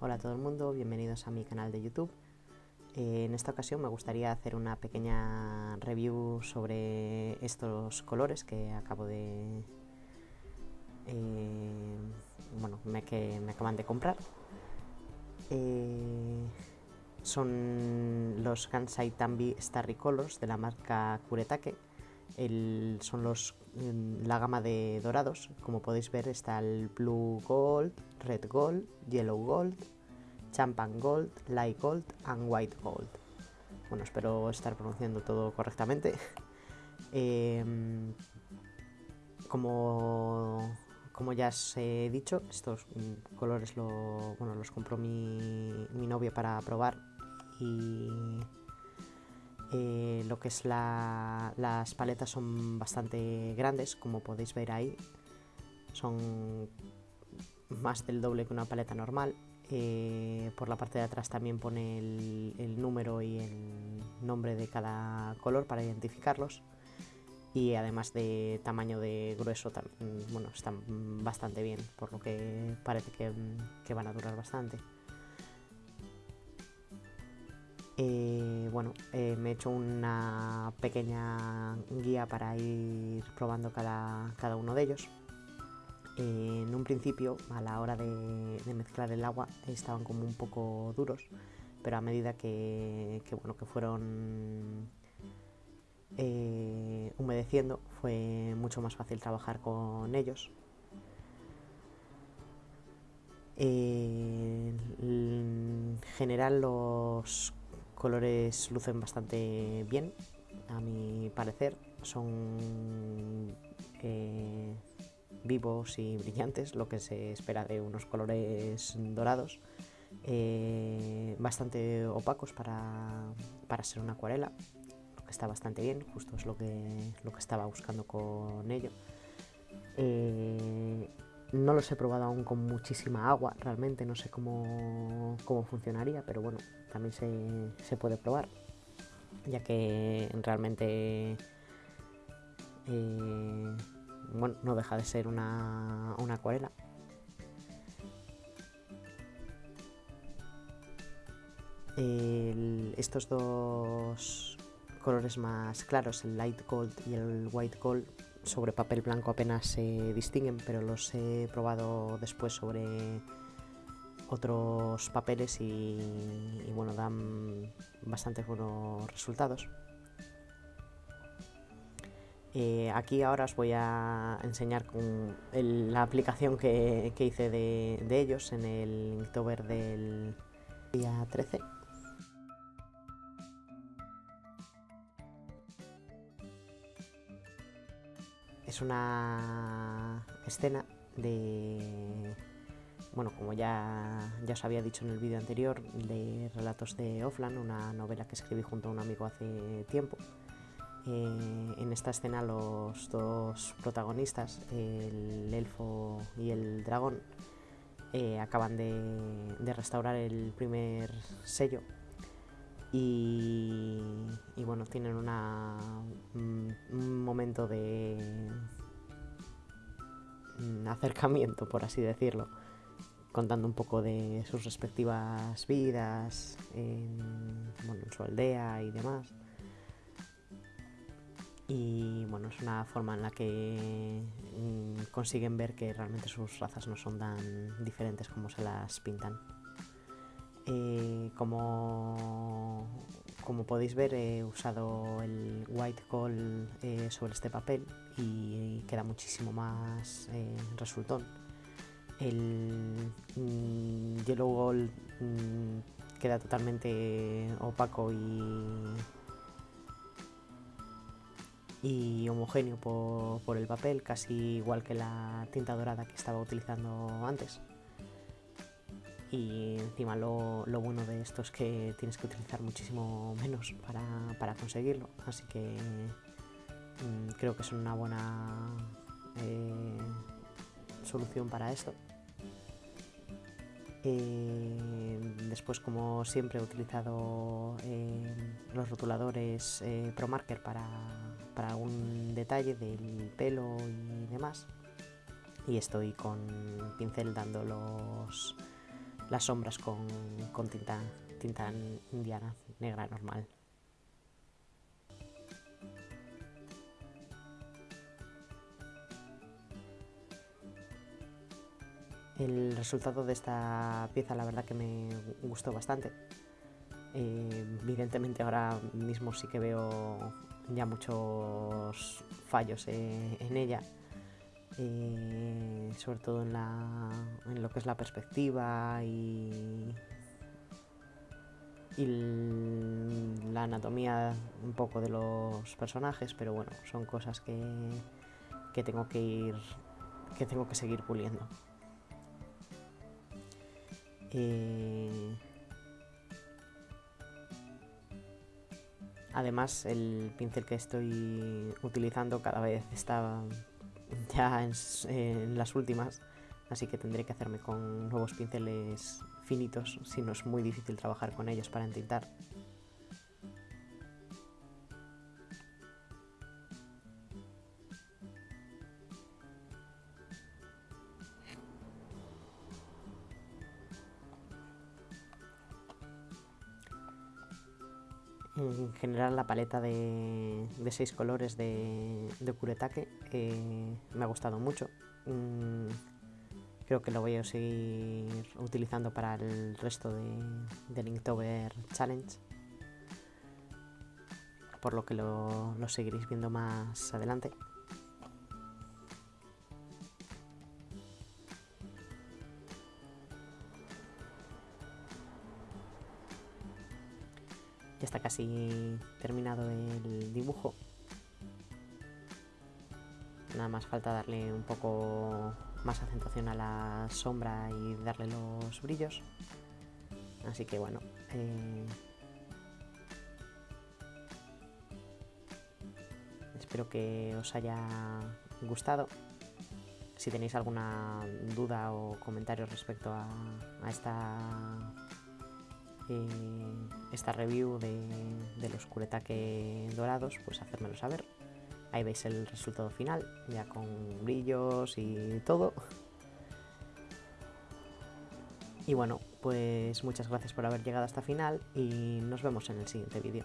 Hola a todo el mundo, bienvenidos a mi canal de YouTube. Eh, en esta ocasión me gustaría hacer una pequeña review sobre estos colores que acabo de... Eh, bueno, me, que me acaban de comprar. Eh, son los Kansai Tambi Starry Colors de la marca Kuretake. El, son los, la gama de dorados. Como podéis ver está el Blue Gold, Red Gold, Yellow Gold, Champagne Gold, Light Gold and White Gold. Bueno, espero estar pronunciando todo correctamente. Em, como, como ya os he dicho, estos mm, colores lo, bueno, los compró mi, mi novio para probar eh, lo que es la, las paletas son bastante grandes, como podéis ver ahí. Son más del doble que una paleta normal. Eh, por la parte de atrás también pone el, número y el nombre de cada color para identificarlos. Y además de tamaño de grueso, bueno, están bastante bien, por lo que parece que van a durar bastante. Eh, bueno, eh, me he hecho una pequeña guía para ir probando cada, cada uno de ellos. Eh, en un principio, a la hora de, mezclar el agua, estaban como un poco duros, pero a medida que, bueno, que fueron humedeciendo, fue mucho más fácil trabajar con ellos. En general los colores lucen bastante bien, a mi parecer. Son eh, vivos y brillantes, lo que se espera de unos colores dorados. Eh, bastante opacos para, para, ser una acuarela, lo que está bastante bien, justo es lo que, lo que estaba buscando con ello. Eh, no los he probado aún con muchísima agua, realmente no sé cómo, cómo funcionaría, pero bueno, también se, se, puede probar, ya que realmente eh, bueno, no deja de ser una, una acuarela. El, estos dos colores más claros, el light gold y el white gold, sobre papel blanco apenas se distinguen, pero los he probado después sobre otros papeles y, bueno, dan bastante buenos resultados. Eh, aquí ahora os voy a enseñar con la aplicación que, que hice de, de, ellos en el Inktober del día 13. Es una escena de, bueno, como ya, ya os había dicho en el vídeo anterior, de Relatos de Offland, una novela que escribí junto a un amigo hace tiempo. Eh, en esta escena los dos protagonistas, el elfo y el dragón, eh, acaban de, de, restaurar el primer sello y bueno, tienen una, un, momento de un acercamiento, por así decirlo, contando un poco de sus respectivas vidas en, bueno, en su aldea y demás y bueno, es una forma en la que mmm, consiguen ver que realmente sus razas no son tan diferentes como se las pintan. Eh, como, como, podéis ver he usado el white gold eh, sobre este papel y, queda muchísimo más eh, resultón. El mmm, yellow gold mmm, queda totalmente opaco y y homogéneo por, por, el papel, casi igual que la tinta dorada que estaba utilizando antes. Y encima lo, lo bueno de esto es que tienes que utilizar muchísimo menos para, para conseguirlo, así que mmm, creo que es una buena eh, solución para esto. Eh, después, como siempre, he utilizado eh, los rotuladores eh, ProMarker para, para algún detalle del pelo y demás. Y estoy con pincel dando los, las sombras con, con tinta, tinta indiana negra normal. El resultado de esta pieza la verdad que me gustó bastante. Eh, evidentemente ahora mismo sí que veo ya muchos fallos eh, en ella, eh, sobre todo en, lo que es la perspectiva y, y la anatomía un poco de los personajes, pero bueno, son cosas que, que tengo que ir que tengo que seguir puliendo. Eh, además, el pincel que estoy utilizando cada vez está ya en, las últimas, así que tendré que hacerme con nuevos pinceles finitos, si no es muy difícil trabajar con ellos para entintar. En general la paleta de, seis colores de, de eh, me ha gustado mucho. Mm, creo que lo voy a seguir utilizando para el resto de, del Inktober Challenge. Por lo que lo seguiréis viendo más adelante. Ya está casi terminado el dibujo. Nada más falta darle un poco más acentuación a la sombra y darle los brillos. Así que bueno. Eh, espero que os haya gustado. Si tenéis alguna duda o comentario respecto a, esta esta review de, de los curetaque dorados, pues hacérmelo saber. Ahí veis el resultado final, ya con brillos y todo. Y bueno, pues muchas gracias por haber llegado hasta final y nos vemos en el siguiente vídeo.